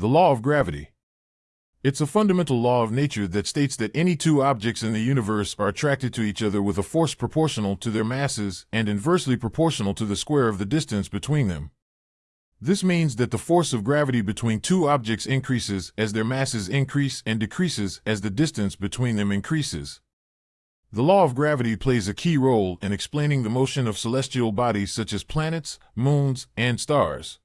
The law of gravity. It's a fundamental law of nature that states that any two objects in the universe are attracted to each other with a force proportional to their masses and inversely proportional to the square of the distance between them. This means that the force of gravity between two objects increases as their masses increase and decreases as the distance between them increases. The law of gravity plays a key role in explaining the motion of celestial bodies such as planets, moons, and stars.